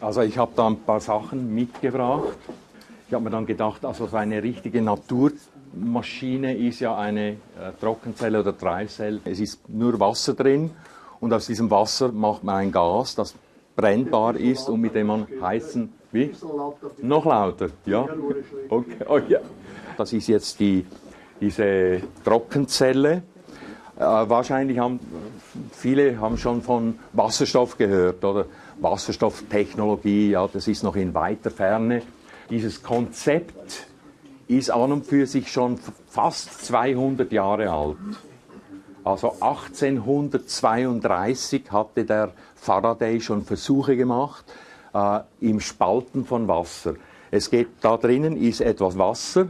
Also ich habe da ein paar Sachen mitgebracht. Ich habe mir dann gedacht, also so eine richtige Naturmaschine ist ja eine äh, Trockenzelle oder Treibzelle. Es ist nur Wasser drin und aus diesem Wasser macht man ein Gas, das brennbar ist und mit dem man heißen, wie? Noch lauter, ja? Okay. Oh, ja. Das ist jetzt die, diese Trockenzelle. Äh, wahrscheinlich haben viele haben schon von Wasserstoff gehört oder Wasserstofftechnologie, ja, das ist noch in weiter Ferne. Dieses Konzept ist an und für sich schon fast 200 Jahre alt. Also 1832 hatte der Faraday schon Versuche gemacht äh, im Spalten von Wasser. Es geht da drinnen ist etwas Wasser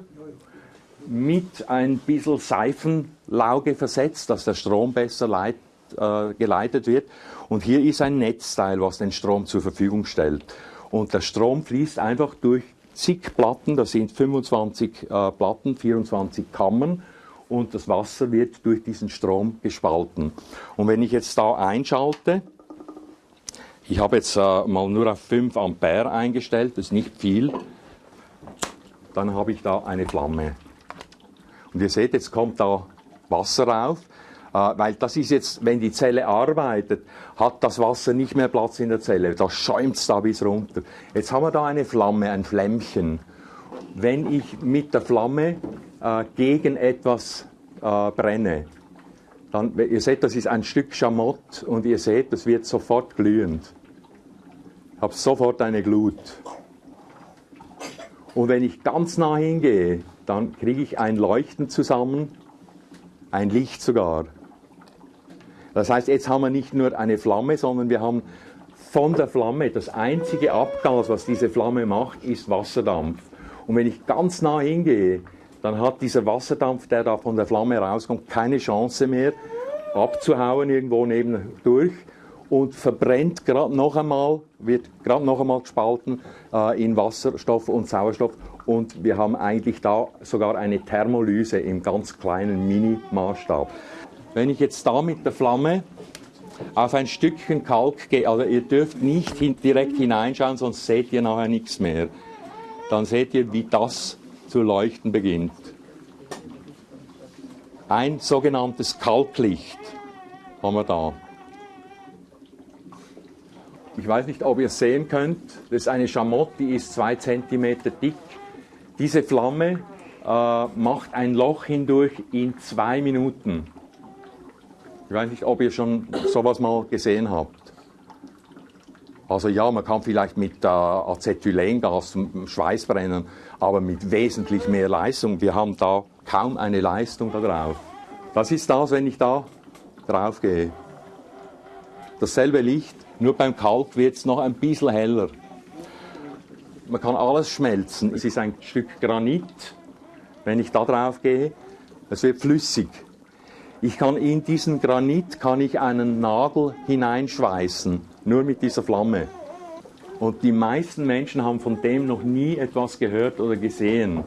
mit ein bisschen Seifenlauge versetzt, dass der Strom besser leit, äh, geleitet wird. Und hier ist ein Netzteil, was den Strom zur Verfügung stellt. Und der Strom fließt einfach durch zig Platten, das sind 25 äh, Platten, 24 Kammern und das Wasser wird durch diesen Strom gespalten. Und wenn ich jetzt da einschalte, ich habe jetzt äh, mal nur auf 5 Ampere eingestellt, das ist nicht viel, dann habe ich da eine Flamme. Und ihr seht, jetzt kommt da Wasser rauf, weil das ist jetzt, wenn die Zelle arbeitet, hat das Wasser nicht mehr Platz in der Zelle, da schäumt es da bis runter. Jetzt haben wir da eine Flamme, ein Flämmchen. Wenn ich mit der Flamme äh, gegen etwas äh, brenne, dann, ihr seht, das ist ein Stück Schamott und ihr seht, das wird sofort glühend. Ich habe sofort eine Glut. Und wenn ich ganz nah hingehe, dann kriege ich ein Leuchten zusammen, ein Licht sogar. Das heißt, jetzt haben wir nicht nur eine Flamme, sondern wir haben von der Flamme, das einzige Abgas, was diese Flamme macht, ist Wasserdampf. Und wenn ich ganz nah hingehe, dann hat dieser Wasserdampf, der da von der Flamme rauskommt, keine Chance mehr abzuhauen irgendwo nebendurch und verbrennt gerade noch einmal, wird gerade noch einmal gespalten äh, in Wasserstoff und Sauerstoff und wir haben eigentlich da sogar eine Thermolyse im ganz kleinen Mini-Maßstab. Wenn ich jetzt da mit der Flamme auf ein Stückchen Kalk gehe, also ihr dürft nicht direkt hineinschauen, sonst seht ihr nachher nichts mehr, dann seht ihr, wie das zu leuchten beginnt. Ein sogenanntes Kalklicht haben wir da. Ich weiß nicht, ob ihr es sehen könnt. Das ist eine Schamotte, die ist zwei Zentimeter dick. Diese Flamme äh, macht ein Loch hindurch in zwei Minuten. Ich weiß nicht, ob ihr schon sowas mal gesehen habt. Also ja, man kann vielleicht mit äh, Acetylengas Schweiß brennen, aber mit wesentlich mehr Leistung. Wir haben da kaum eine Leistung da drauf. Das ist das, wenn ich da drauf gehe. Dasselbe Licht, nur beim Kalk wird es noch ein bisschen heller. Man kann alles schmelzen. Es ist ein Stück Granit. Wenn ich da drauf gehe, es wird flüssig. Ich kann in diesen Granit kann ich einen Nagel hineinschweißen, nur mit dieser Flamme. Und die meisten Menschen haben von dem noch nie etwas gehört oder gesehen.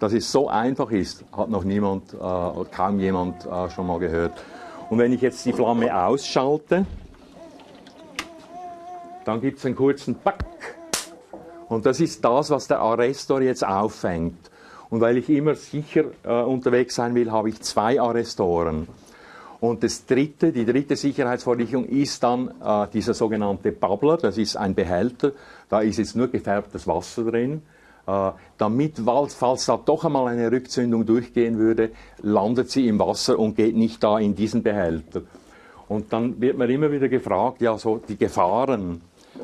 Dass es so einfach ist, hat noch niemand, äh, kaum jemand äh, schon mal gehört. Und wenn ich jetzt die Flamme ausschalte, dann gibt es einen kurzen Pack. Und das ist das, was der Arrestor jetzt auffängt. Und weil ich immer sicher äh, unterwegs sein will, habe ich zwei Arrestoren. Und das dritte, die dritte Sicherheitsvorrichtung ist dann äh, dieser sogenannte Bubbler. Das ist ein Behälter. Da ist jetzt nur gefärbtes Wasser drin. Äh, damit, falls da doch einmal eine Rückzündung durchgehen würde, landet sie im Wasser und geht nicht da in diesen Behälter. Und dann wird man immer wieder gefragt, ja, so die Gefahren.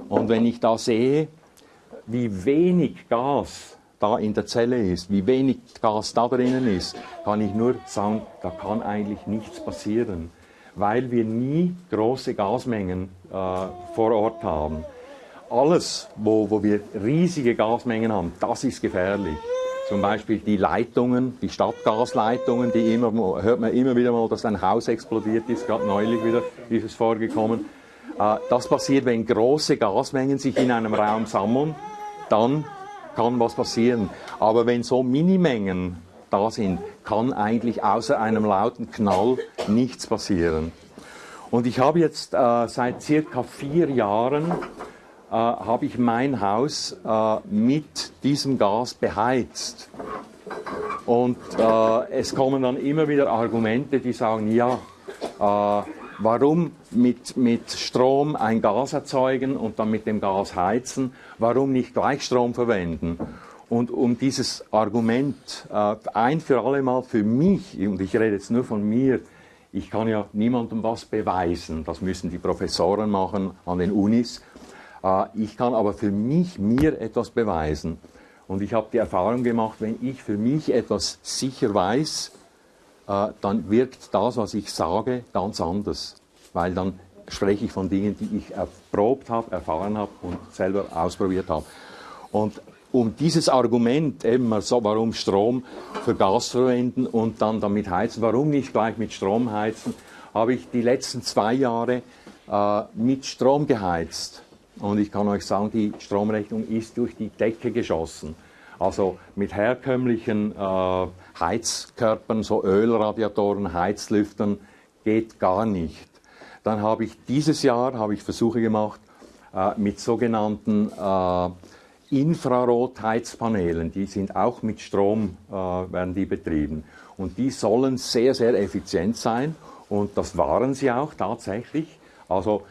Und wenn ich da sehe, wie wenig Gas da in der Zelle ist, wie wenig Gas da drinnen ist, kann ich nur sagen, da kann eigentlich nichts passieren, weil wir nie große Gasmengen äh, vor Ort haben. Alles, wo, wo wir riesige Gasmengen haben, das ist gefährlich. Zum Beispiel die Leitungen, die Stadtgasleitungen, die immer, hört man immer wieder mal, dass ein Haus explodiert ist, gerade neulich wieder ist es vorgekommen. Äh, das passiert, wenn große Gasmengen sich in einem Raum sammeln, dann kann was passieren. Aber wenn so Minimengen da sind, kann eigentlich außer einem lauten Knall nichts passieren. Und ich habe jetzt äh, seit circa vier Jahren habe ich mein Haus äh, mit diesem Gas beheizt. Und äh, es kommen dann immer wieder Argumente, die sagen, ja, äh, warum mit, mit Strom ein Gas erzeugen und dann mit dem Gas heizen, warum nicht Gleichstrom verwenden? Und um dieses Argument äh, ein für alle Mal für mich, und ich rede jetzt nur von mir, ich kann ja niemandem was beweisen, das müssen die Professoren machen an den Unis, äh, ich kann aber für mich mir etwas beweisen. Und ich habe die Erfahrung gemacht, wenn ich für mich etwas sicher weiß, äh, dann wirkt das, was ich sage, ganz anders. Weil dann spreche ich von Dingen, die ich erprobt habe, erfahren habe und selber ausprobiert habe. Und um dieses Argument eben so, warum Strom für Gas verwenden und dann damit heizen, warum nicht gleich mit Strom heizen, habe ich die letzten zwei Jahre äh, mit Strom geheizt. Und ich kann euch sagen, die Stromrechnung ist durch die Decke geschossen. Also mit herkömmlichen äh, Heizkörpern, so Ölradiatoren, Heizlüftern, geht gar nicht. Dann habe ich dieses Jahr habe ich Versuche gemacht äh, mit sogenannten äh, Infrarotheizpanelen. Die sind auch mit Strom äh, werden die betrieben und die sollen sehr sehr effizient sein und das waren sie auch tatsächlich. Also,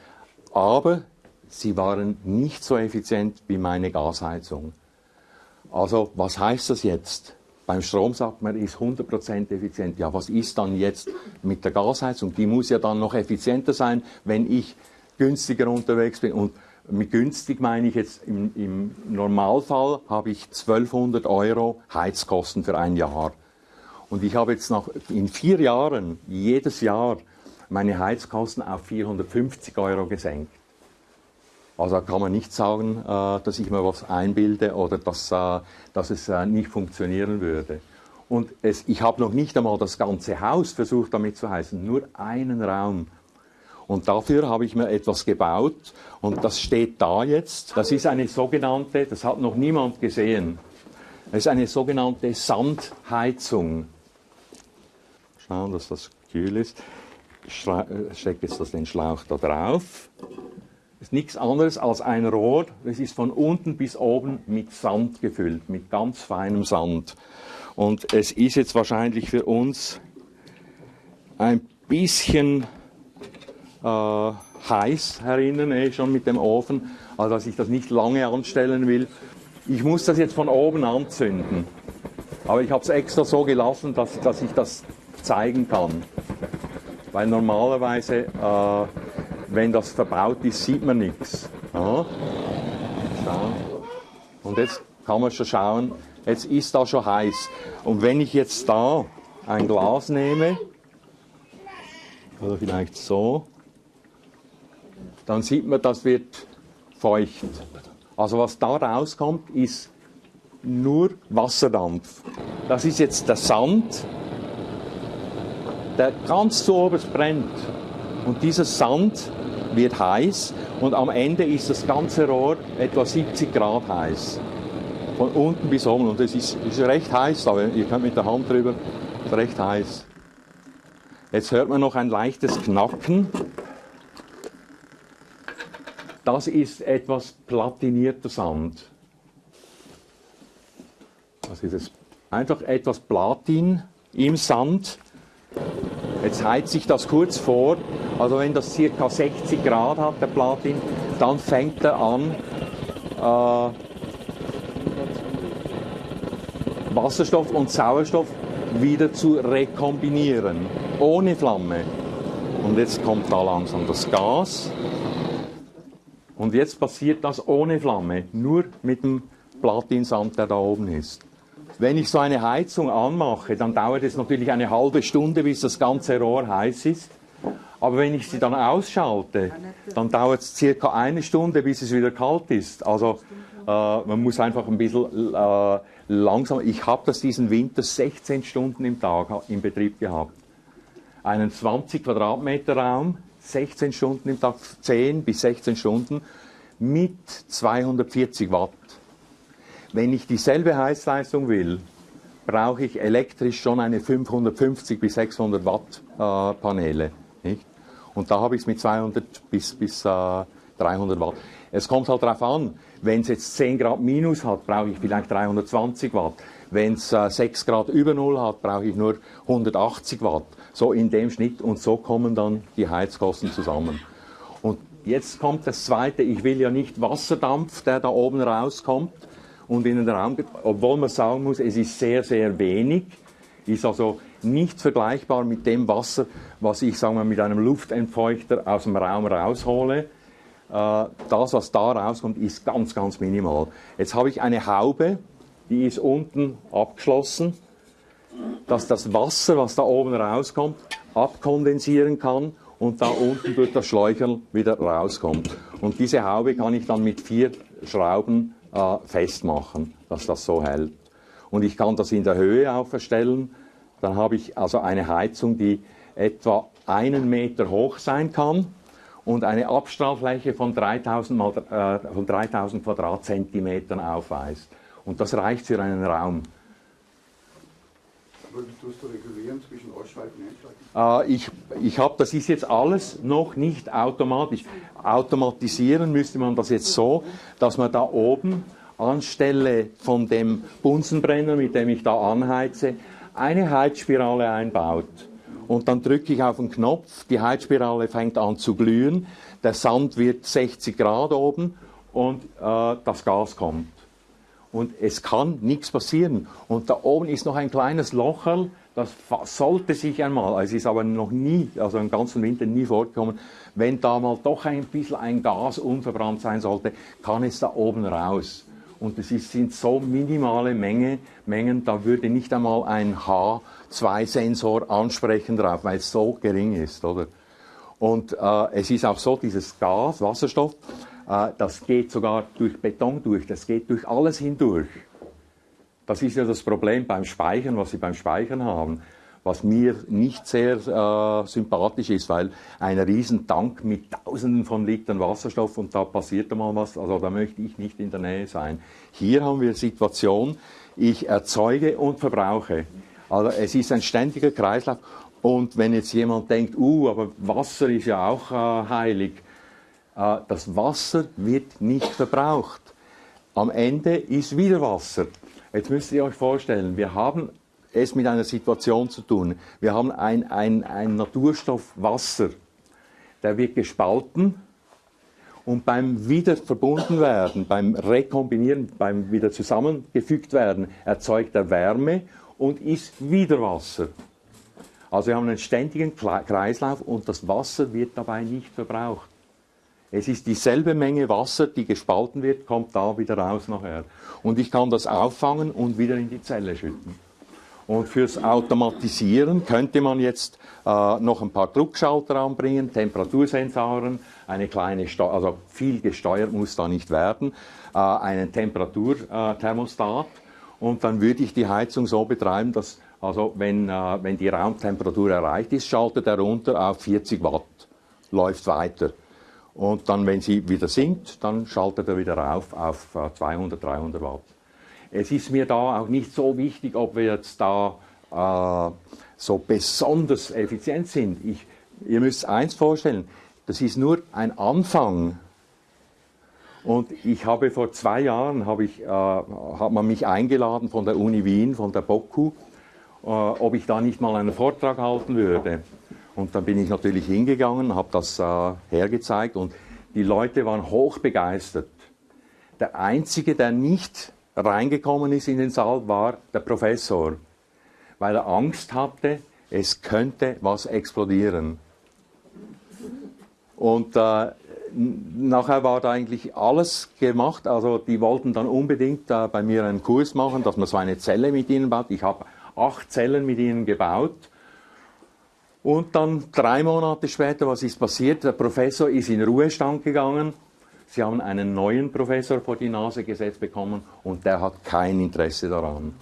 aber sie waren nicht so effizient wie meine Gasheizung. Also was heißt das jetzt? Beim Strom sagt man, ist 100% effizient. Ja, was ist dann jetzt mit der Gasheizung? Die muss ja dann noch effizienter sein, wenn ich günstiger unterwegs bin. Und mit günstig meine ich jetzt im, im Normalfall habe ich 1200 Euro Heizkosten für ein Jahr. Und ich habe jetzt noch in vier Jahren jedes Jahr meine Heizkosten auf 450 Euro gesenkt. Also kann man nicht sagen, äh, dass ich mir was einbilde oder dass, äh, dass es äh, nicht funktionieren würde. Und es, ich habe noch nicht einmal das ganze Haus versucht damit zu heißen, nur einen Raum. Und dafür habe ich mir etwas gebaut und das steht da jetzt. Das ist eine sogenannte, das hat noch niemand gesehen, das ist eine sogenannte Sandheizung. Schauen, dass das kühl ist. Ich stecke jetzt den Schlauch da drauf ist nichts anderes als ein Rohr, das ist von unten bis oben mit Sand gefüllt, mit ganz feinem Sand. Und es ist jetzt wahrscheinlich für uns ein bisschen äh, heiß herinnen, eh, schon mit dem Ofen, also dass ich das nicht lange anstellen will. Ich muss das jetzt von oben anzünden. Aber ich habe es extra so gelassen, dass, dass ich das zeigen kann. Weil normalerweise äh, wenn das verbaut ist, sieht man nichts. Ja. Und jetzt kann man schon schauen, jetzt ist da schon heiß. Und wenn ich jetzt da ein Glas nehme, oder vielleicht so, dann sieht man, das wird feucht. Also was da rauskommt, ist nur Wasserdampf. Das ist jetzt der Sand, der ganz zu oberst brennt. Und dieser Sand wird heiß und am Ende ist das ganze Rohr etwa 70 Grad heiß. Von unten bis oben. Und es ist, ist recht heiß, aber ihr könnt mit der Hand drüber, ist recht heiß. Jetzt hört man noch ein leichtes Knacken. Das ist etwas platinierter Sand. Das ist es. Einfach etwas Platin im Sand. Jetzt heizt sich das kurz vor also wenn das ca. 60 Grad hat, der Platin, dann fängt er an, äh, Wasserstoff und Sauerstoff wieder zu rekombinieren, ohne Flamme. Und jetzt kommt da langsam das Gas. Und jetzt passiert das ohne Flamme, nur mit dem Platinsand, der da oben ist. Wenn ich so eine Heizung anmache, dann dauert es natürlich eine halbe Stunde, bis das ganze Rohr heiß ist. Aber wenn ich sie dann ausschalte, dann dauert es circa eine Stunde, bis es wieder kalt ist. Also äh, man muss einfach ein bisschen äh, langsam. Ich habe das diesen Winter 16 Stunden im Tag im Betrieb gehabt. Einen 20 Quadratmeter Raum, 16 Stunden im Tag, 10 bis 16 Stunden mit 240 Watt. Wenn ich dieselbe Heizleistung will, brauche ich elektrisch schon eine 550 bis 600 Watt äh, Paneele. Nicht? Und da habe ich es mit 200 bis, bis äh, 300 Watt. Es kommt halt darauf an, wenn es jetzt 10 Grad minus hat, brauche ich vielleicht 320 Watt. Wenn es äh, 6 Grad über Null hat, brauche ich nur 180 Watt. So in dem Schnitt und so kommen dann die Heizkosten zusammen. Und jetzt kommt das Zweite, ich will ja nicht Wasserdampf, der da oben rauskommt und in den Raum obwohl man sagen muss, es ist sehr, sehr wenig, ist also nicht vergleichbar mit dem Wasser, was ich sagen wir, mit einem Luftentfeuchter aus dem Raum raushole. Äh, das, was da rauskommt, ist ganz, ganz minimal. Jetzt habe ich eine Haube, die ist unten abgeschlossen, dass das Wasser, was da oben rauskommt, abkondensieren kann und da unten durch das Schläucherl wieder rauskommt. Und diese Haube kann ich dann mit vier Schrauben äh, festmachen, dass das so hält. Und ich kann das in der Höhe auch verstellen. Dann habe ich also eine Heizung, die etwa einen Meter hoch sein kann und eine Abstrahlfläche von 3000, mal, äh, von 3000 Quadratzentimetern aufweist. Und das reicht für einen Raum. Tust du regulieren zwischen Ausschalten und Einschalten? Äh, ich ich habe, das ist jetzt alles noch nicht automatisch. Automatisieren müsste man das jetzt so, dass man da oben anstelle von dem Bunsenbrenner, mit dem ich da anheize, eine Heizspirale einbaut. Und dann drücke ich auf den Knopf, die Heizspirale fängt an zu glühen, der Sand wird 60 Grad oben und äh, das Gas kommt und es kann nichts passieren. Und da oben ist noch ein kleines Locherl, das sollte sich einmal, es ist aber noch nie, also im ganzen Winter nie vorgekommen, wenn da mal doch ein bisschen ein Gas unverbrannt sein sollte, kann es da oben raus. Und es sind so minimale Menge, Mengen, da würde nicht einmal ein H2-Sensor ansprechen drauf, weil es so gering ist, oder? Und äh, es ist auch so, dieses Gas, Wasserstoff, das geht sogar durch Beton durch, das geht durch alles hindurch. Das ist ja das Problem beim Speichern, was Sie beim Speichern haben, was mir nicht sehr äh, sympathisch ist, weil ein Riesentank mit Tausenden von Litern Wasserstoff und da passiert mal was, also da möchte ich nicht in der Nähe sein. Hier haben wir Situation, ich erzeuge und verbrauche. Also es ist ein ständiger Kreislauf und wenn jetzt jemand denkt, uh, aber Wasser ist ja auch äh, heilig, äh, das Wasser wird nicht verbraucht. Am Ende ist wieder Wasser. Jetzt müsst ihr euch vorstellen, wir haben es mit einer Situation zu tun. Wir haben ein, ein, ein Naturstoff Wasser, der wird gespalten und beim wieder verbunden werden, beim Rekombinieren, beim wieder zusammengefügt werden, erzeugt er Wärme und ist wieder Wasser. Also wir haben einen ständigen Kreislauf und das Wasser wird dabei nicht verbraucht. Es ist dieselbe Menge Wasser, die gespalten wird, kommt da wieder raus nachher. Und ich kann das auffangen und wieder in die Zelle schütten. Und fürs Automatisieren könnte man jetzt äh, noch ein paar Druckschalter anbringen, Temperatursensoren, eine kleine, Steu also viel gesteuert muss da nicht werden, äh, einen Temperaturthermostat. Äh, und dann würde ich die Heizung so betreiben, dass also wenn, äh, wenn die Raumtemperatur erreicht ist, schaltet er runter auf 40 Watt, läuft weiter. Und dann, wenn sie wieder sinkt, dann schaltet er wieder rauf auf 200, äh, 300 Watt. Es ist mir da auch nicht so wichtig, ob wir jetzt da äh, so besonders effizient sind. Ich, ihr müsst eins vorstellen, das ist nur ein Anfang. Und ich habe vor zwei Jahren, habe ich, äh, hat man mich eingeladen von der Uni Wien, von der BOKU, äh, ob ich da nicht mal einen Vortrag halten würde. Und dann bin ich natürlich hingegangen, habe das äh, hergezeigt und die Leute waren hoch begeistert. Der Einzige, der nicht reingekommen ist in den Saal, war der Professor, weil er Angst hatte, es könnte was explodieren. Und äh, nachher war da eigentlich alles gemacht. Also die wollten dann unbedingt äh, bei mir einen Kurs machen, dass man so eine Zelle mit ihnen baut. Ich habe acht Zellen mit ihnen gebaut und dann drei Monate später, was ist passiert? Der Professor ist in Ruhestand gegangen. Sie haben einen neuen Professor vor die Nase gesetzt bekommen und der hat kein Interesse daran.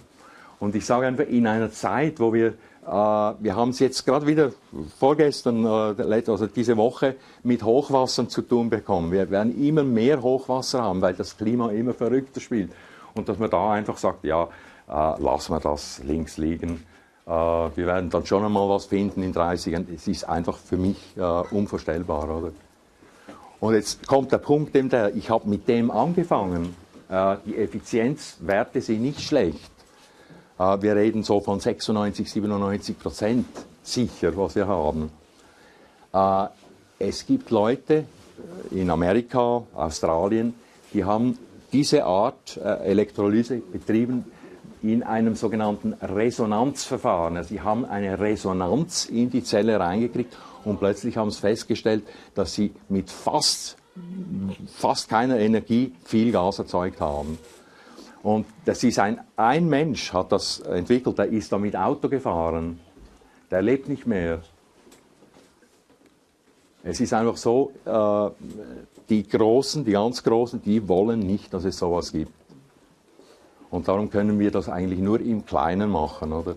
Und ich sage einfach, in einer Zeit, wo wir, äh, wir haben es jetzt gerade wieder vorgestern, äh, also diese Woche, mit Hochwassern zu tun bekommen. Wir werden immer mehr Hochwasser haben, weil das Klima immer verrückter spielt. Und dass man da einfach sagt, ja, äh, lassen wir das links liegen wir werden dann schon einmal was finden in 30 Jahren. Es ist einfach für mich äh, unvorstellbar, oder? Und jetzt kommt der Punkt, der, ich habe mit dem angefangen. Äh, die Effizienzwerte sind nicht schlecht. Äh, wir reden so von 96, 97 Prozent sicher, was wir haben. Äh, es gibt Leute in Amerika, Australien, die haben diese Art Elektrolyse betrieben in einem sogenannten Resonanzverfahren. Also sie haben eine Resonanz in die Zelle reingekriegt und plötzlich haben sie festgestellt, dass sie mit fast, fast keiner Energie viel Gas erzeugt haben. Und das ist ein, ein Mensch hat das entwickelt, der ist damit Auto gefahren. Der lebt nicht mehr. Es ist einfach so, äh, die Großen, die ganz Großen, die wollen nicht, dass es sowas gibt. Und darum können wir das eigentlich nur im Kleinen machen, oder?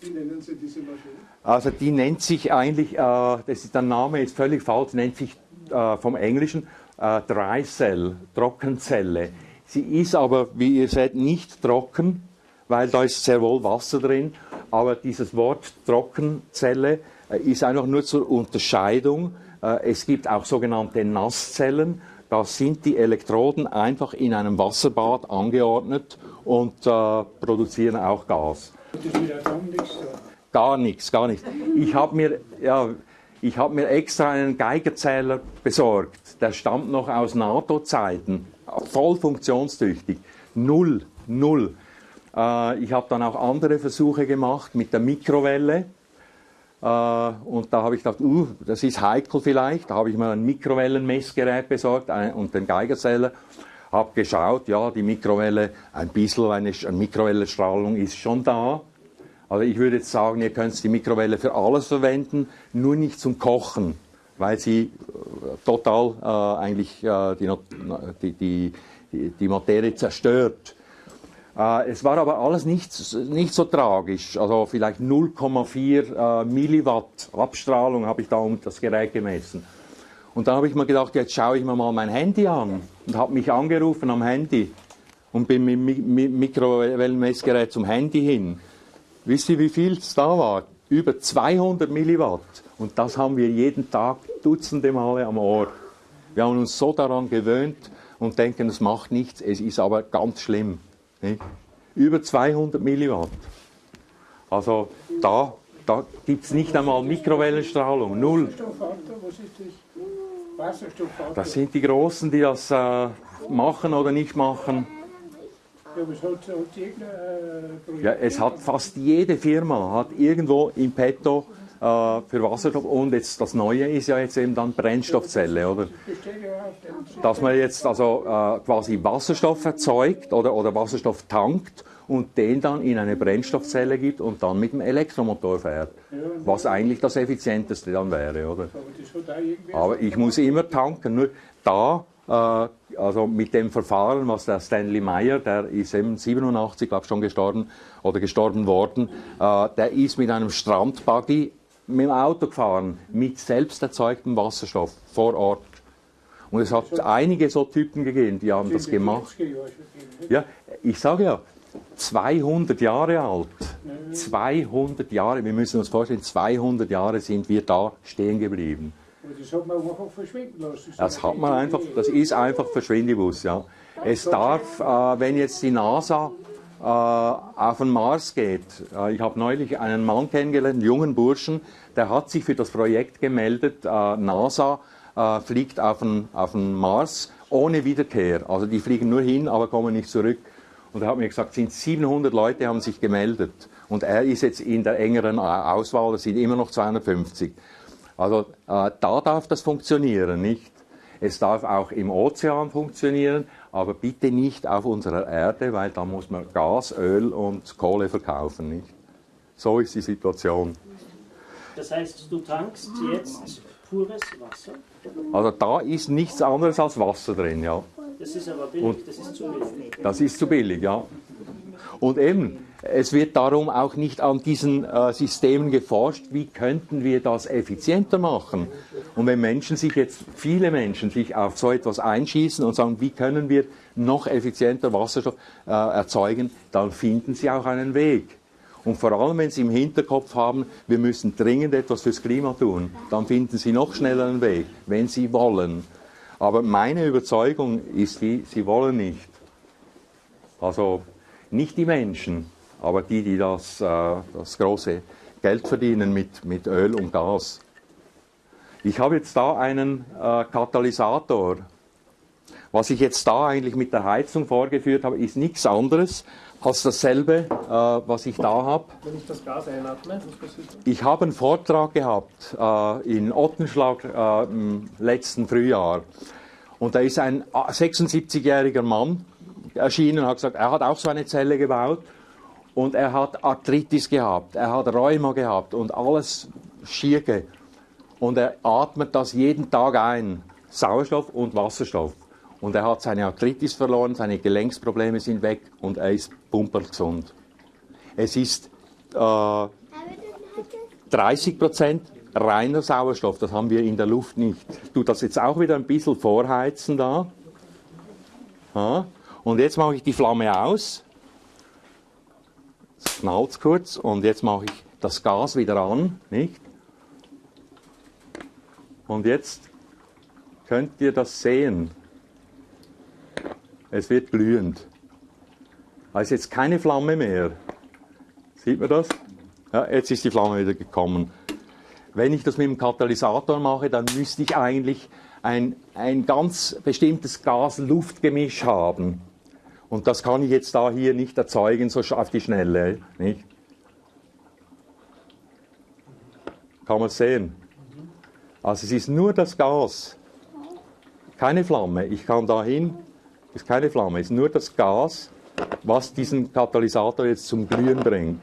Wie nennen Sie diese Maschine? Also die nennt sich eigentlich, äh, das ist, der Name ist völlig falsch, nennt sich äh, vom Englischen äh, Dry Cell, Trockenzelle. Sie ist aber, wie ihr seht, nicht trocken, weil da ist sehr wohl Wasser drin. Aber dieses Wort Trockenzelle äh, ist einfach nur zur Unterscheidung. Äh, es gibt auch sogenannte Nasszellen. Da sind die Elektroden einfach in einem Wasserbad angeordnet und äh, produzieren auch Gas. Gar nichts, gar nichts. Ich habe mir, ja, hab mir extra einen Geigerzähler besorgt. Der stammt noch aus NATO-Zeiten. Voll funktionstüchtig. Null, null. Äh, ich habe dann auch andere Versuche gemacht mit der Mikrowelle. Äh, und da habe ich gedacht, uh, das ist heikel vielleicht. Da habe ich mir ein Mikrowellenmessgerät besorgt und den Geigerzähler. Habe geschaut, ja, die Mikrowelle, ein bisschen eine, Mikrowellenstrahlung ist schon da. Also ich würde jetzt sagen, ihr könnt die Mikrowelle für alles verwenden, nur nicht zum Kochen, weil sie äh, total äh, eigentlich äh, die, die, die, die Materie zerstört. Äh, es war aber alles nicht, nicht so tragisch. Also vielleicht 0,4 äh, Milliwatt Abstrahlung habe ich da um das Gerät gemessen. Und dann habe ich mir gedacht, jetzt schaue ich mir mal mein Handy an und habe mich angerufen am Handy und bin mit dem Mikrowellenmessgerät zum Handy hin. Wisst ihr, wie viel es da war? Über 200 Milliwatt. Und das haben wir jeden Tag dutzende Male am Ohr. Wir haben uns so daran gewöhnt und denken, es macht nichts, es ist aber ganz schlimm. Nicht? Über 200 Milliwatt. Also da, da gibt es nicht einmal Mikrowellenstrahlung, null. Das sind die Großen, die das äh, machen oder nicht machen. Ja, es hat fast jede Firma hat irgendwo im Petto für Wasserstoff und jetzt das Neue ist ja jetzt eben dann Brennstoffzelle, oder? Dass man jetzt also äh, quasi Wasserstoff erzeugt oder, oder Wasserstoff tankt und den dann in eine Brennstoffzelle gibt und dann mit dem Elektromotor fährt. Was eigentlich das effizienteste dann wäre, oder? Aber ich muss immer tanken. Nur da, äh, also mit dem Verfahren, was der Stanley Meyer, der ist eben 87, glaube ich, schon gestorben oder gestorben worden, äh, der ist mit einem Strandbuggy mit dem Auto gefahren, mit selbst erzeugtem Wasserstoff vor Ort. Und es hat einige so Typen gegeben, die haben das gemacht. Ja, ich sage ja, 200 Jahre alt. 200 Jahre, wir müssen uns vorstellen, 200 Jahre sind wir da stehen geblieben. Das hat man einfach verschwinden lassen. Das hat man einfach, das ist einfach Verschwindibus, ja. Es darf, äh, wenn jetzt die NASA auf den Mars geht, äh, ich habe neulich einen Mann kennengelernt, einen jungen Burschen, der hat sich für das Projekt gemeldet, äh, NASA äh, fliegt auf den, auf den Mars ohne Wiederkehr. Also die fliegen nur hin, aber kommen nicht zurück. Und er hat mir gesagt, sind 700 Leute haben sich gemeldet. Und er ist jetzt in der engeren Auswahl, es sind immer noch 250. Also äh, da darf das funktionieren, nicht? Es darf auch im Ozean funktionieren, aber bitte nicht auf unserer Erde, weil da muss man Gas, Öl und Kohle verkaufen, nicht? So ist die Situation. Das heißt, du tankst jetzt pures Wasser? Also da ist nichts anderes als Wasser drin, ja. Das ist aber billig, Und das ist zu billig. Das ist zu billig, ja. Und eben, es wird darum auch nicht an diesen äh, Systemen geforscht, wie könnten wir das effizienter machen. Und wenn Menschen sich jetzt, viele Menschen sich auf so etwas einschießen und sagen, wie können wir noch effizienter Wasserstoff äh, erzeugen, dann finden sie auch einen Weg. Und vor allem, wenn Sie im Hinterkopf haben, wir müssen dringend etwas fürs Klima tun, dann finden Sie noch schneller einen Weg, wenn Sie wollen. Aber meine Überzeugung ist die, Sie wollen nicht. Also nicht die Menschen, aber die, die das, äh, das große Geld verdienen mit, mit Öl und Gas. Ich habe jetzt da einen äh, Katalysator. Was ich jetzt da eigentlich mit der Heizung vorgeführt habe, ist nichts anderes als dasselbe, äh, was ich da habe. Wenn ich das Gas einatme, was passiert dann? Ich habe einen Vortrag gehabt äh, in Ottenschlag äh, im letzten Frühjahr. Und da ist ein 76-jähriger Mann erschienen und hat gesagt, er hat auch so eine Zelle gebaut und er hat Arthritis gehabt, er hat Rheuma gehabt und alles schier. Und er atmet das jeden Tag ein, Sauerstoff und Wasserstoff. Und er hat seine Arthritis verloren, seine Gelenksprobleme sind weg und er ist pumpergesund. Es ist äh, 30 Prozent reiner Sauerstoff, das haben wir in der Luft nicht. Ich tue das jetzt auch wieder ein bisschen vorheizen da. Ja. Und jetzt mache ich die Flamme aus. Es knallt kurz und jetzt mache ich das Gas wieder an, nicht? Und jetzt könnt ihr das sehen. Es wird glühend. Da ist jetzt keine Flamme mehr. Sieht man das? Ja, jetzt ist die Flamme wieder gekommen. Wenn ich das mit dem Katalysator mache, dann müsste ich eigentlich ein, ein ganz bestimmtes Gas-Luft-Gemisch haben. Und das kann ich jetzt da hier nicht erzeugen, so auf die Schnelle. Nicht? Kann man sehen. Also es ist nur das Gas, keine Flamme. Ich kann dahin, ist keine Flamme, es ist nur das Gas, was diesen Katalysator jetzt zum Glühen bringt.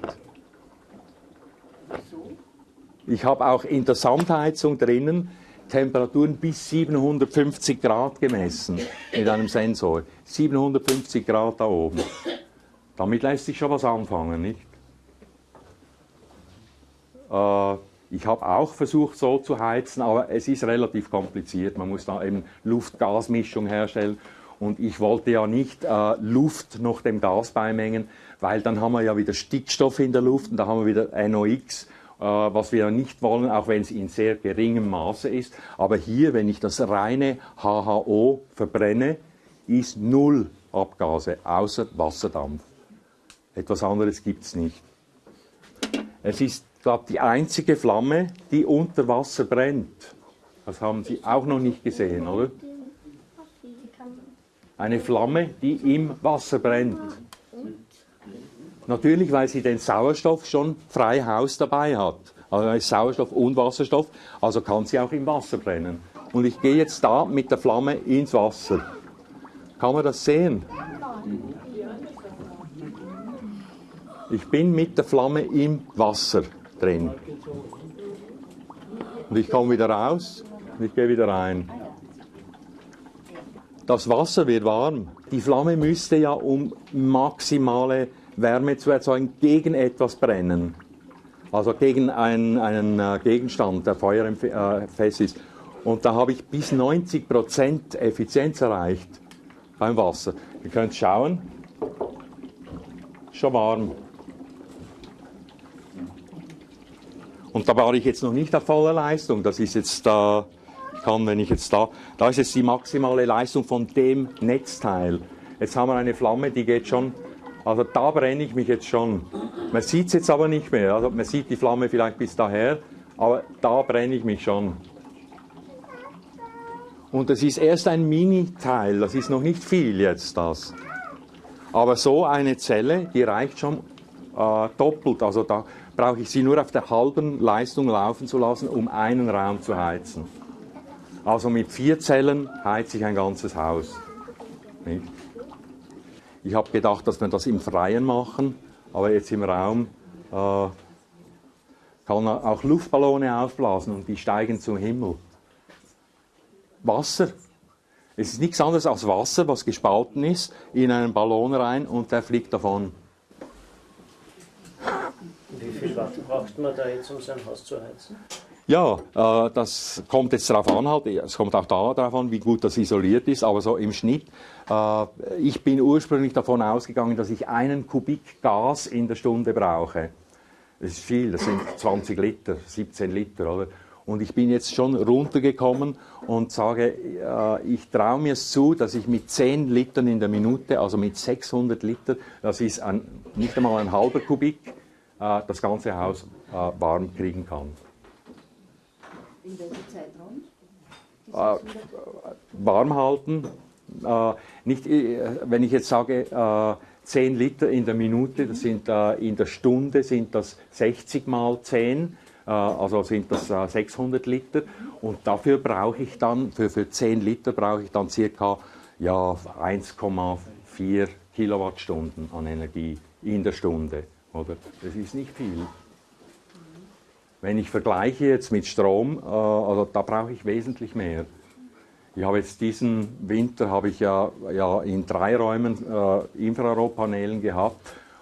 Ich habe auch in der Sandheizung drinnen Temperaturen bis 750 Grad gemessen mit einem Sensor. 750 Grad da oben. Damit lässt sich schon was anfangen, nicht? Äh, ich habe auch versucht, so zu heizen, aber es ist relativ kompliziert. Man muss da eben Luft-Gas-Mischung herstellen. Und ich wollte ja nicht äh, Luft noch dem Gas beimengen, weil dann haben wir ja wieder Stickstoff in der Luft und da haben wir wieder NOx was wir nicht wollen, auch wenn es in sehr geringem Maße ist. Aber hier, wenn ich das reine HHO verbrenne, ist null Abgase, außer Wasserdampf. Etwas anderes gibt es nicht. Es ist, glaube ich, die einzige Flamme, die unter Wasser brennt. Das haben Sie auch noch nicht gesehen, oder? Eine Flamme, die im Wasser brennt. Natürlich, weil sie den Sauerstoff schon frei Haus dabei hat. Also ist Sauerstoff und Wasserstoff, also kann sie auch im Wasser brennen. Und ich gehe jetzt da mit der Flamme ins Wasser. Kann man das sehen? Ich bin mit der Flamme im Wasser drin. Und ich komme wieder raus und ich gehe wieder rein. Das Wasser wird warm. Die Flamme müsste ja um maximale Wärme zu erzeugen gegen etwas brennen. Also gegen einen, einen äh, Gegenstand, der feuerfest ist. Und da habe ich bis 90% Effizienz erreicht beim Wasser. Ihr könnt schauen, schon warm. Und da war ich jetzt noch nicht auf voller Leistung. Das ist jetzt da, kann, wenn ich jetzt da, da ist jetzt die maximale Leistung von dem Netzteil. Jetzt haben wir eine Flamme, die geht schon also da brenne ich mich jetzt schon. Man sieht es jetzt aber nicht mehr. Also man sieht die Flamme vielleicht bis daher, aber da brenne ich mich schon. Und das ist erst ein Mini-Teil, das ist noch nicht viel jetzt das. Aber so eine Zelle, die reicht schon äh, doppelt. Also da brauche ich sie nur auf der halben Leistung laufen zu lassen, um einen Raum zu heizen. Also mit vier Zellen heize ich ein ganzes Haus. Nicht? Ich habe gedacht, dass wir das im Freien machen, aber jetzt im Raum äh, kann man auch Luftballone aufblasen und die steigen zum Himmel. Wasser. Es ist nichts anderes als Wasser, was gespalten ist, in einen Ballon rein und der fliegt davon. Wie viel Watt braucht man da jetzt, um sein Haus zu heizen? Ja, äh, das kommt jetzt darauf an, halt. es kommt auch darauf an, wie gut das isoliert ist, aber so im Schnitt. Äh, ich bin ursprünglich davon ausgegangen, dass ich einen Kubik Gas in der Stunde brauche. Das ist viel, das sind 20 Liter, 17 Liter, oder? Und ich bin jetzt schon runtergekommen und sage, äh, ich traue mir es zu, dass ich mit 10 Litern in der Minute, also mit 600 Liter, das ist ein, nicht einmal ein halber Kubik, äh, das ganze Haus äh, warm kriegen kann. In welchem Zeitraum? Äh, warm halten, äh, nicht, äh, wenn ich jetzt sage, äh, 10 Liter in der Minute, das sind äh, in der Stunde sind das 60 mal 10 äh, also sind das 600 äh, Liter. Und dafür brauche ich dann, für, für 10 Liter brauche ich dann circa ja, 1,4 Kilowattstunden an Energie in der Stunde. Oder? Das ist nicht viel. Wenn ich vergleiche jetzt mit Strom, äh, also da brauche ich wesentlich mehr. Ich habe jetzt diesen Winter habe ich ja, ja in drei Räumen äh, Infrarotpanelen gehabt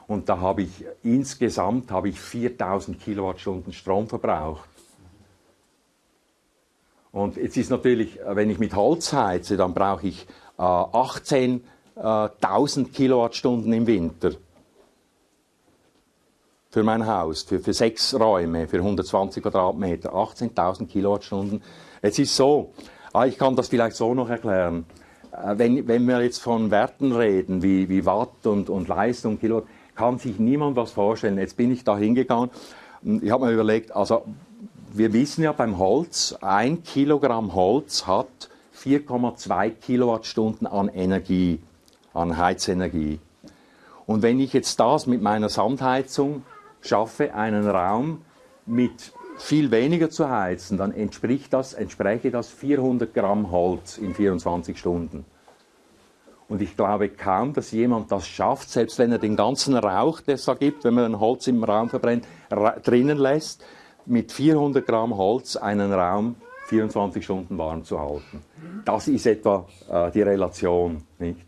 und da habe ich insgesamt habe ich 4000 Kilowattstunden Strom verbraucht. Und jetzt ist natürlich, wenn ich mit Holz heize, dann brauche ich äh, 18.000 Kilowattstunden im Winter für mein Haus, für, für sechs Räume, für 120 Quadratmeter, 18.000 Kilowattstunden. Es ist so, ah, ich kann das vielleicht so noch erklären. Äh, wenn, wenn wir jetzt von Werten reden, wie, wie Watt und, und Leistung, Kilowatt, kann sich niemand was vorstellen. Jetzt bin ich da hingegangen ich habe mir überlegt, also wir wissen ja beim Holz, ein Kilogramm Holz hat 4,2 Kilowattstunden an Energie, an Heizenergie. Und wenn ich jetzt das mit meiner Sandheizung schaffe, einen Raum mit viel weniger zu heizen, dann entspricht das, entspräche das 400 Gramm Holz in 24 Stunden. Und ich glaube kaum, dass jemand das schafft, selbst wenn er den ganzen Rauch, der es da gibt, wenn man ein Holz im Raum verbrennt, drinnen lässt, mit 400 Gramm Holz einen Raum 24 Stunden warm zu halten. Das ist etwa äh, die Relation. Nicht?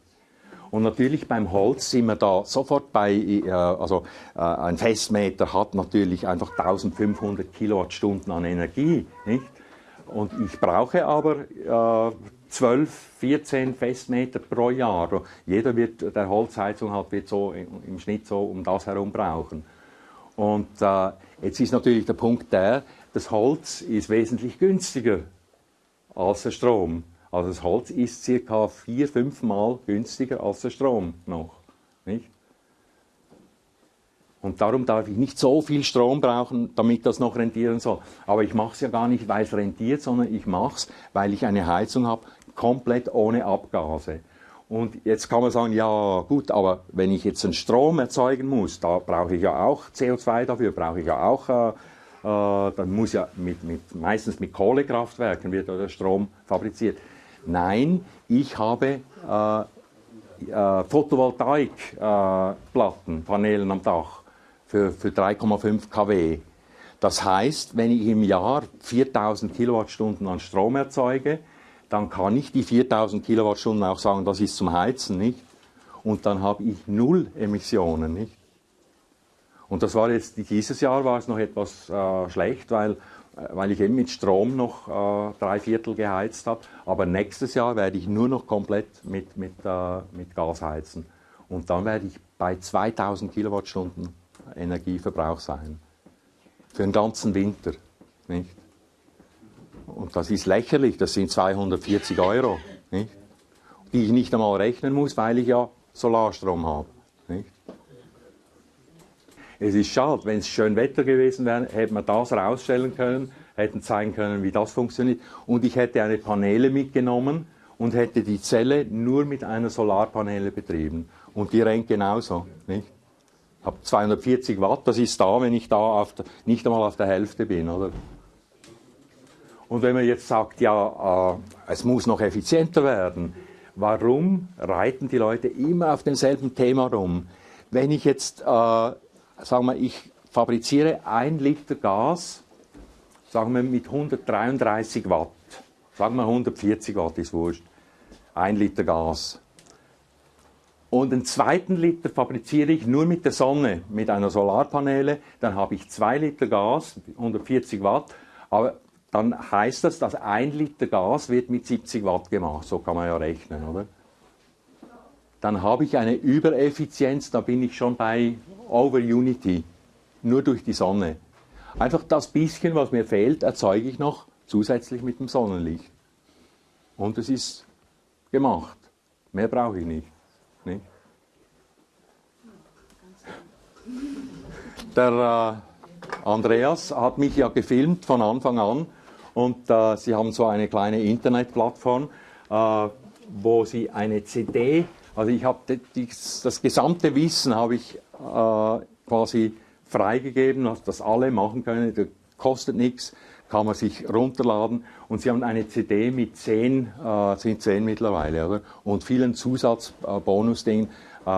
Und natürlich beim Holz sind wir da sofort bei, äh, also äh, ein Festmeter hat natürlich einfach 1500 Kilowattstunden an Energie. Nicht? Und ich brauche aber äh, 12, 14 Festmeter pro Jahr. Jeder wird der Holzheizung halt wird so im Schnitt so um das herum brauchen. Und äh, jetzt ist natürlich der Punkt der, das Holz ist wesentlich günstiger als der Strom. Also das Holz ist circa vier, fünf Mal günstiger als der Strom noch. Nicht? Und darum darf ich nicht so viel Strom brauchen, damit das noch rentieren soll. Aber ich mache es ja gar nicht, weil es rentiert, sondern ich mache es, weil ich eine Heizung habe, komplett ohne Abgase. Und jetzt kann man sagen, ja gut, aber wenn ich jetzt einen Strom erzeugen muss, da brauche ich ja auch CO2 dafür, brauche ich ja auch, äh, äh, dann muss ja mit, mit, meistens mit Kohlekraftwerken wird der Strom fabriziert. Nein, ich habe äh, äh, Photovoltaikplatten, Panelen am Dach für, für 3,5 kW. Das heißt, wenn ich im Jahr 4000 Kilowattstunden an Strom erzeuge, dann kann ich die 4000 Kilowattstunden auch sagen, das ist zum Heizen, nicht? Und dann habe ich null Emissionen, nicht? Und das war jetzt, dieses Jahr war es noch etwas äh, schlecht, weil, äh, weil ich eben mit Strom noch äh, drei Viertel geheizt habe. Aber nächstes Jahr werde ich nur noch komplett mit, mit, äh, mit Gas heizen. Und dann werde ich bei 2000 Kilowattstunden Energieverbrauch sein. Für den ganzen Winter, nicht? Und das ist lächerlich, das sind 240 Euro, nicht? die ich nicht einmal rechnen muss, weil ich ja Solarstrom habe. Nicht? Es ist schade, wenn es schön Wetter gewesen wäre, hätte man das rausstellen können, hätten zeigen können, wie das funktioniert. Und ich hätte eine Paneele mitgenommen und hätte die Zelle nur mit einer Solarpaneele betrieben. Und die rennt genauso. Nicht? Ich habe 240 Watt, das ist da, wenn ich da der, nicht einmal auf der Hälfte bin. Oder? Und wenn man jetzt sagt, ja, äh, es muss noch effizienter werden, warum reiten die Leute immer auf demselben Thema rum? Wenn ich jetzt, äh, sagen wir, ich fabriziere ein Liter Gas, sagen wir mit 133 Watt, sagen wir 140 Watt ist wurscht, ein Liter Gas. Und einen zweiten Liter fabriziere ich nur mit der Sonne, mit einer Solarpaneele, dann habe ich zwei Liter Gas, 140 Watt, aber dann heißt das, dass ein Liter Gas wird mit 70 Watt gemacht. So kann man ja rechnen, oder? Dann habe ich eine Übereffizienz, da bin ich schon bei Over Unity. nur durch die Sonne. Einfach das bisschen, was mir fehlt, erzeuge ich noch zusätzlich mit dem Sonnenlicht. Und es ist gemacht. Mehr brauche ich nicht. nicht? Der äh, Andreas hat mich ja gefilmt von Anfang an und äh, sie haben so eine kleine Internetplattform, äh, wo sie eine CD, also ich habe das gesamte Wissen habe ich äh, quasi freigegeben, dass das alle machen können, das kostet nichts, kann man sich runterladen und sie haben eine CD mit zehn, äh, sind zehn mittlerweile, oder? Und vielen Zusatzbonusdingen, äh,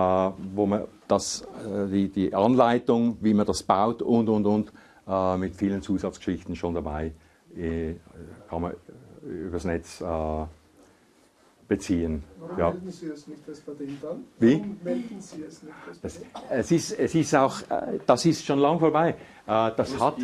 wo man das, äh, die, die Anleitung, wie man das baut und und und äh, mit vielen Zusatzgeschichten schon dabei, äh, kann man übers Netz beziehen. Warum Ja. melden Sie es nicht als Patent an? Wie? Warum melden Sie es nicht als Das, Patent es, ist, es ist auch, äh, das ist schon lang vorbei. Äh, Das hat,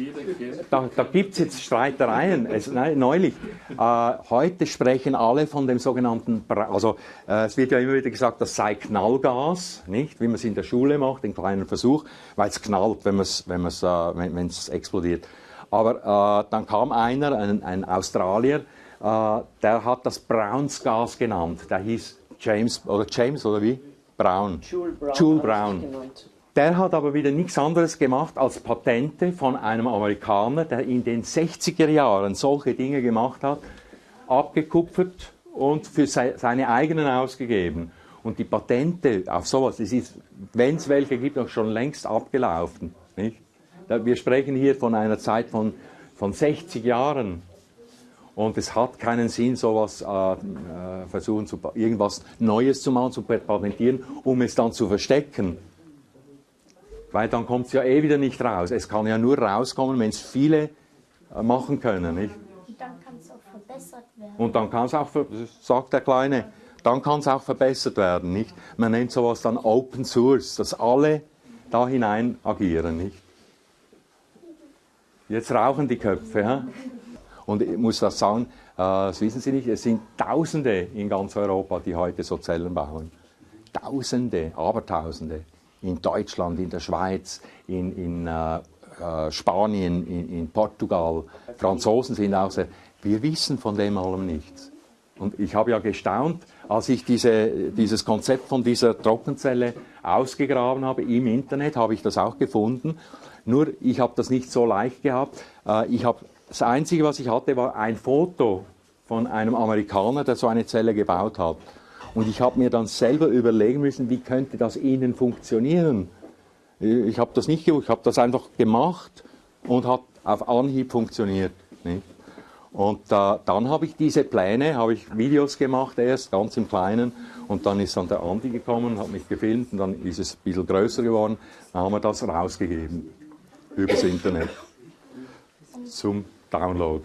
da, da gibt es jetzt Streitereien. Es, nein, neulich. Äh, heute sprechen alle von dem sogenannten, Bra also äh, es wird ja immer wieder gesagt, das sei Knallgas, nicht? Wie man es in der Schule macht, den kleinen Versuch, weil es knallt, wenn es wenn man's, äh, wenn, wenn's explodiert. Aber äh, dann kam einer, ein, ein Australier, der hat das Brownsgas genannt. Der hieß James, oder James, oder wie? Brown. Jules Brown. Ich Brown. Der hat aber wieder nichts anderes gemacht als Patente von einem Amerikaner, der in den 60er Jahren solche Dinge gemacht hat, abgekupfert und für sei- seine eigenen ausgegeben. Und die Patente auf sowas, wenn es welche gibt, auch schon längst abgelaufen. Nicht? Wir sprechen hier von einer Zeit von, von 60 Jahren. Und es hat keinen Sinn, sowas äh, äh, versuchen, zu, irgendwas Neues zu machen, zu patentieren, um es dann zu verstecken. Weil dann kommt es ja eh wieder nicht raus. Es kann ja nur rauskommen, wenn es viele äh, machen können. Nicht? Und dann kann es auch verbessert werden. Und dann kann es auch, sagt der Kleine, dann kann es auch verbessert werden. Nicht? Man nennt sowas dann Open Source, dass alle da hinein agieren. Nicht? Jetzt rauchen die Köpfe. Ja? Und ich muss das sagen, äh, das wissen Sie nicht, es sind Tausende in ganz Europa, die heute so Zellen bauen. Tausende, Abertausende. In Deutschland, in der Schweiz, in, in äh, äh, Spanien, in, in Portugal. Franzosen sind auch sehr. Wir wissen von dem allem nichts. Und ich habe ja gestaunt, als ich diese, dieses Konzept von dieser Trockenzelle ausgegraben habe im Internet, habe ich das auch gefunden. Nur ich habe das nicht so leicht gehabt. Äh, Ich habe, das Einzige, was ich hatte, war ein Foto von einem Amerikaner, der so eine Zelle gebaut hat. Und ich habe mir dann selber überlegen müssen, wie könnte das innen funktionieren. Ich habe das nicht gewusst, ich habe das einfach gemacht und hat auf Anhieb funktioniert. Und äh, dann habe ich diese Pläne, habe ich Videos gemacht erst, ganz im Kleinen. Und dann ist dann der Andi gekommen, hat mich gefilmt und dann ist es ein bisschen größer geworden. Dann haben wir das rausgegeben übers Internet zum Download.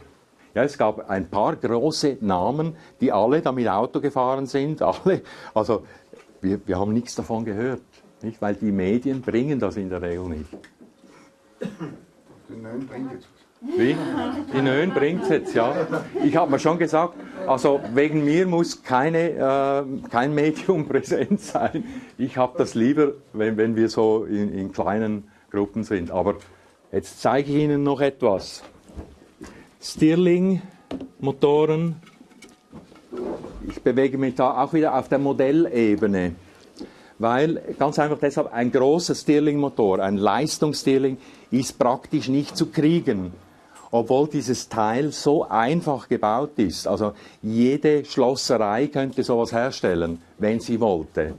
Ja, es gab ein paar große Namen, die alle damit Auto gefahren sind. Alle, also wir, wir haben nichts davon gehört, nicht? weil die Medien bringen das in der Regel nicht. Den neuen bringt jetzt was. Wie? Die Nön bringt es jetzt, ja. Ich habe mir schon gesagt, also wegen mir muss keine, äh, kein Medium präsent sein. Ich habe das lieber, wenn, wenn wir so in, in kleinen Gruppen sind. Aber jetzt zeige ich Ihnen noch etwas. Stirling-Motoren. Ich bewege mich da auch wieder auf der Modellebene. Weil ganz einfach deshalb ein großer Stirling-Motor, ein Leistungs-Stirling, ist praktisch nicht zu kriegen. Obwohl dieses Teil so einfach gebaut ist. Also jede Schlosserei könnte sowas herstellen, wenn sie wollte.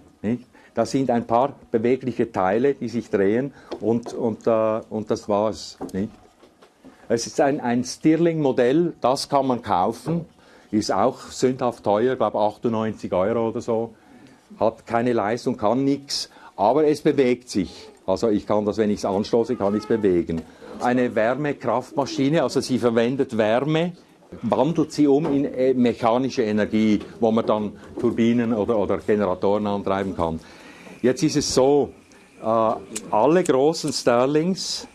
Da sind ein paar bewegliche Teile, die sich drehen und, und, äh, und das war's. Nicht? Es ist ein, ein Stirling-Modell, das kann man kaufen, ist auch sündhaft teuer, glaube 98 Euro oder so, hat keine Leistung, kann nichts, aber es bewegt sich. Also ich kann das, wenn ich es anstoße, kann ich es bewegen. Eine Wärmekraftmaschine, also sie verwendet Wärme, wandelt sie um in äh, mechanische Energie, wo man dann Turbinen oder, oder Generatoren antreiben kann. Jetzt ist es so, äh, alle großen Sterlings,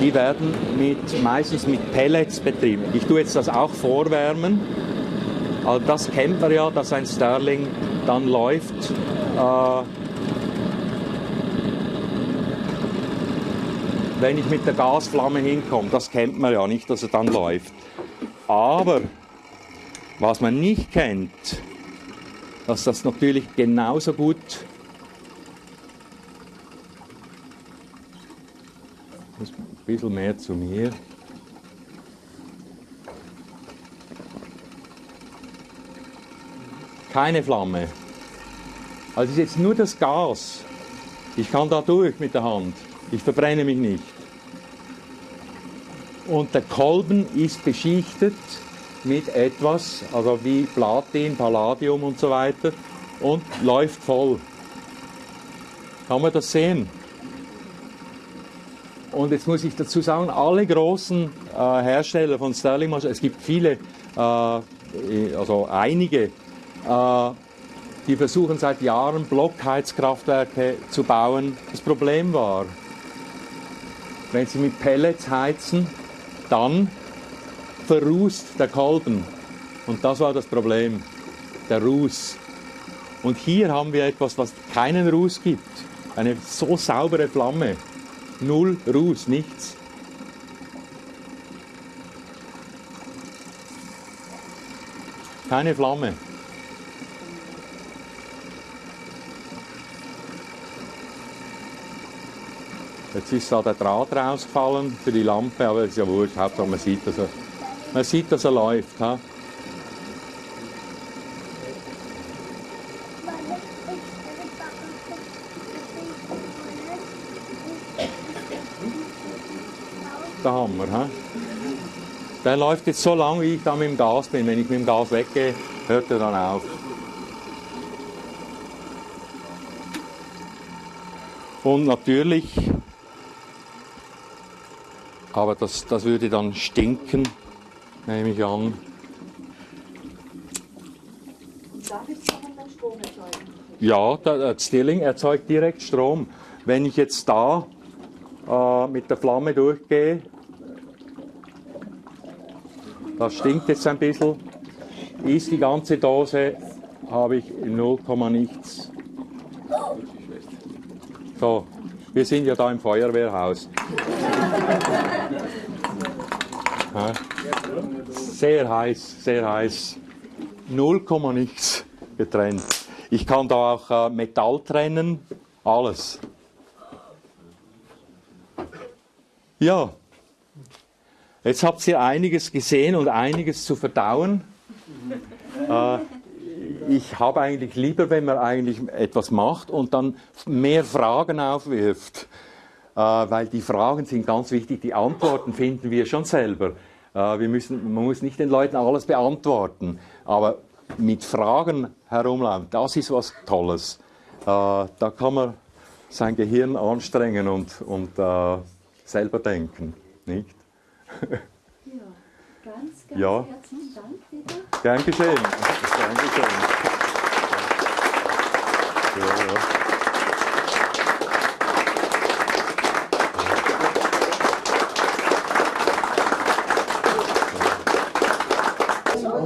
die werden mit, meistens mit Pellets betrieben. Ich tue jetzt das auch vorwärmen. Also das kennt man ja, dass ein Sterling dann läuft. Äh, wenn ich mit der Gasflamme hinkomme. Das kennt man ja nicht, dass er dann läuft. Aber was man nicht kennt, dass das natürlich genauso gut ein bisschen mehr zu mir. Keine Flamme. Also ist jetzt nur das Gas. Ich kann da durch mit der Hand. Ich verbrenne mich nicht. Und der Kolben ist beschichtet mit etwas, also wie Platin, Palladium und so weiter, und läuft voll. Kann man das sehen? Und jetzt muss ich dazu sagen, alle großen äh, Hersteller von Sterling Maschinen, es gibt viele, äh, also einige, äh, die versuchen seit Jahren Blockheizkraftwerke zu bauen. Das Problem war, wenn sie mit Pellets heizen, dann verrußt der Kolben. Und das war das Problem, der Ruß. Und hier haben wir etwas, was keinen Ruß gibt. Eine so saubere Flamme. Null Ruß, nichts. Keine Flamme. Jetzt ist da der Draht rausgefallen für die Lampe, aber es ist ja wurscht, Hauptsache man sieht, dass er, man sieht, dass er läuft. Ha? Der Hammer. Ha? Der läuft jetzt so lange, wie ich da mit dem Gas bin. Wenn ich mit dem Gas weggehe, hört er dann auf. Und natürlich, aber das, das würde dann stinken, nehme ich an. Ja, der, der Stirling erzeugt direkt Strom. Wenn ich jetzt da äh, mit der Flamme durchgehe, das stinkt jetzt ein bisschen, ist die ganze Dose, habe ich 0, nichts. So, wir sind ja da im Feuerwehrhaus. Sehr heiß, sehr heiß. 0, nichts getrennt. Ich kann da auch äh, Metall trennen, alles. Ja, jetzt habt ihr einiges gesehen und einiges zu verdauen. Äh, ich habe eigentlich lieber, wenn man eigentlich etwas macht und dann mehr Fragen aufwirft, äh, weil die Fragen sind ganz wichtig. Die Antworten finden wir schon selber. Äh, wir müssen, man muss nicht den Leuten alles beantworten, aber mit Fragen herumlaufen, das ist was Tolles. Äh, da kann man sein Gehirn anstrengen und, und äh, selber denken, nicht? Ja, ganz, ganz Ja. herzlichen Dank wieder. Gern geschehen. Gern geschehen. Ja, ja.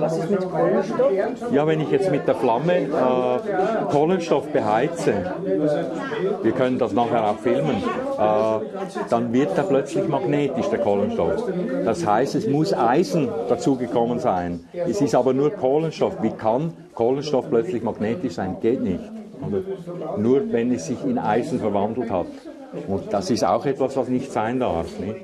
Was ist mit Kohlenstoff? Ja, wenn ich jetzt mit der Flamme äh, Kohlenstoff beheize, wir können das nachher auch filmen, äh, dann wird er plötzlich magnetisch, der Kohlenstoff. Das heißt, es muss Eisen dazugekommen sein. Es ist aber nur Kohlenstoff. Wie kann Kohlenstoff plötzlich magnetisch sein? Geht nicht. Nur wenn es sich in Eisen verwandelt hat. Und das ist auch etwas, was nicht sein darf. Nicht?